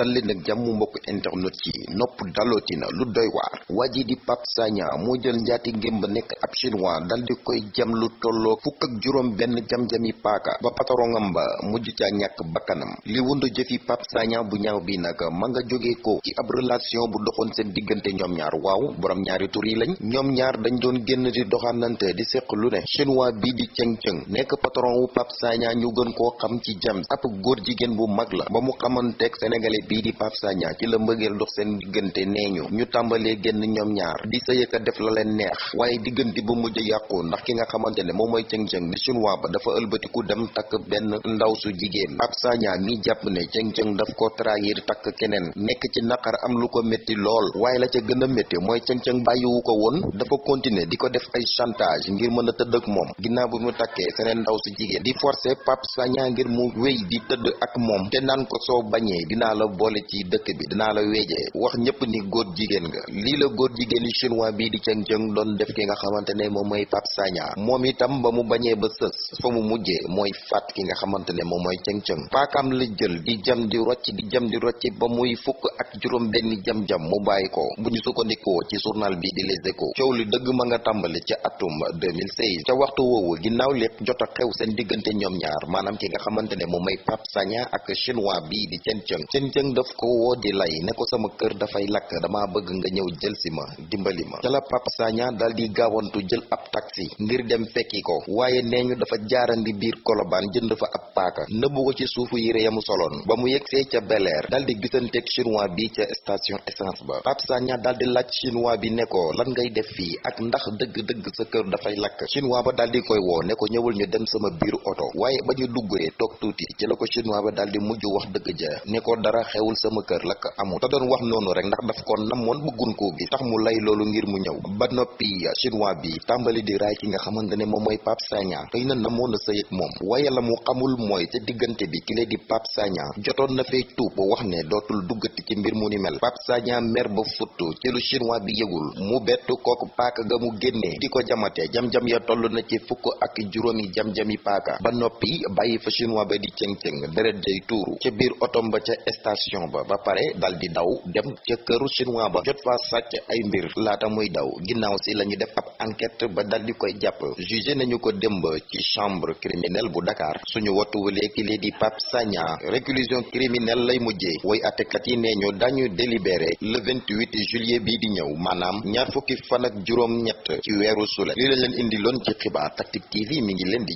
dal leen ak jàmm mbokk internet yi nopp dalootina lu doy waar. Waa ji di Pape Sagna moo jël njaati ngémb nekk ab chinois dal di koy jam lu tolloo fukk ak juróom benn jam-jami paaka ba patarongam ba mujj ca ñàkk bakkanam. Li wundu jëfi Pape Sagna bu ñaaw bi nag ma nga jógee ko ci ab relation bu doxoon seen diggante ñoom ñaar. Waaw borom ñaari tur yi lañ. Ñoom ñaar dañ doon génn di doxanante di seq lu ne. Chinois bii di cëng cëng nekk patron wu Sagna ñu gën koo xam ci jam. Ab góor jigéen bu mag la. Ba mu xamanteeg sénégalais bii di Pape Sagna ci la mbëggeel dox seen diggante nee ñu. Génn ñoom ñaar di sëyëka def la leen neex. Waaye diggante ba mujj yàqu ndax ki nga xamante ne moom mooy cëng-cëng di chinois ba dafa ëlbatiku dem takk benn ndaw su jigéen. Pape Sagna mi jàpp ne cëng-cëng daf ko trahir takk keneen. Nekk ci naqar am lu ko métti lool. Waaye la ca gën a métti mooy cëng-cëng bàyyiwu ko woon dafa continuer di ko def ay chantage ngir mën a ak moom. Ginnaaw bi mu ndaw su di forcer Pape Sagna ngir mu wéy di tëdd ak moom. Te naan ko bañee dinaa la boole ci dëkk bi dinaa la weejee wax ñëpp ni góor jigéen nga. Lii la góor jigéen yi chinois bii di cëng-cëng doon def ki nga xamante ne moom mooy Pape Sagna. Moom itam ba mu bañee ba sës fa mu mujjee mooy faat ki nga xamante ne moom mooy cëng-cëng paakam la jël di jam di rocc di jam di rocc ba muy fukk ak juróom benn jam-jam mu bàyyi ko. Bu ñu sukkandikoo ci journal bi di Les Échos coow li dëgg ma nga tàmbali ca atum 2016 ca waxtu woowu ginnaaw lépp jot a xew seen diggante ñoom ñaar maanaam ki nga xamante ne moom mooy Pape Sagna ak chinois bii di cëng-cëng cëng-cëng daf ko woo di lay ne ko sama kër dafay lakk dama bëgg nga ñëw jël si ma dimbali ma. Pape Sagna dal di gaawantu jël ab taxi ngir dem fekki ko. Waaye nee ñu dafa jaarandi biir kolobaan jënd fa ab paaka nëbbu ko ci suufu yére yamu soloon. Ba mu yegsee ca beleer dal di gisanteeg chinois bi ca station essence ba. Pape Sagna dal di laaj chinois bi ne ko lan ngay def fii ak ndax dëgg-dëgg sa kër dafay lakk? Chinois ba dal di koy woo ne ko ñëwul ñu dem sama biiru oto. Waaye ba ñu duggee toog tuuti ci la ko chinois ba dal di mujj wax dëgg ja. Ne ko dara xewul sama kër lakk amul te doon wax noonu rek ndax daf ko namoon bëggun koo gi tax mu lay loolu ngir mu ñëw. Ba noppi chinois bi tàmbali di raay ki nga xamante ne moom mooy Pape xëy na na moom. Waaye la mu xamul mooy ca diggante bi ki di Pape Sagna jotoon na fay tuub wax ne dootul duggati ci mbir mu ni mel. Pape Sagna mer ba futtu ci lu chinois bi yëgul. Mu bettu paaka ga mu génnee di ko jamate. Jam-jam ya toll na ci fukk ak juróomi jam-jami paaka. Ba noppi bàyyi fa chinois ba di cëng-cëng. Deret day tuuru. Ca biir otom ba ca ba ba pare dal di daw dem ca këru chinois ba. Jot fa sàcc ay mbir laata muy daw. Ginnaaw si la ñu def ab enquête ba dal di koy jàpp. Jugé nañu ko démb ci chambre criminelle bu Dakar. Suñu wattuwalee ki lee di Pape Sagna. Réclusion criminelle lay mujjee. Woy attekat yi dañu délibéré le 28 juillet bii di ñëw. Maanaam ñaar fukki fan ak ñett ci li lañ leen indi ci TV mi ngi leen di